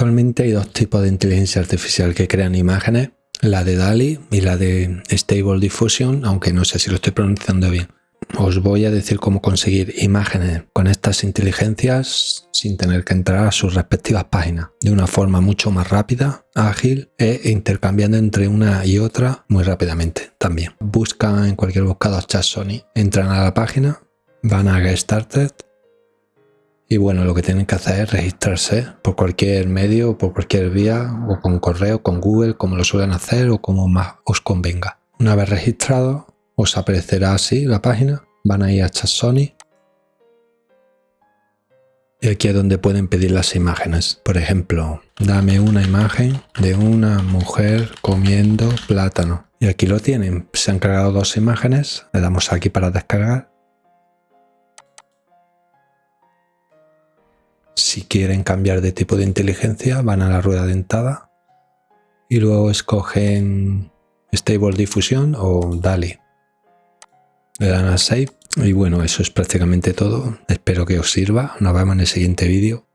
Actualmente hay dos tipos de inteligencia artificial que crean imágenes, la de DALI y la de Stable Diffusion, aunque no sé si lo estoy pronunciando bien. Os voy a decir cómo conseguir imágenes con estas inteligencias sin tener que entrar a sus respectivas páginas, de una forma mucho más rápida, ágil e intercambiando entre una y otra muy rápidamente también. Buscan en cualquier buscador chat Sony, entran a la página, van a Get Started y bueno, lo que tienen que hacer es registrarse por cualquier medio, por cualquier vía, o con correo, con Google, como lo suelen hacer o como más os convenga. Una vez registrado, os aparecerá así la página. Van a ir a Chat Sony. Y aquí es donde pueden pedir las imágenes. Por ejemplo, dame una imagen de una mujer comiendo plátano. Y aquí lo tienen. Se han cargado dos imágenes. Le damos aquí para descargar. Si quieren cambiar de tipo de inteligencia, van a la rueda dentada y luego escogen Stable Diffusion o DALI. Le dan a Save y bueno, eso es prácticamente todo. Espero que os sirva. Nos vemos en el siguiente vídeo.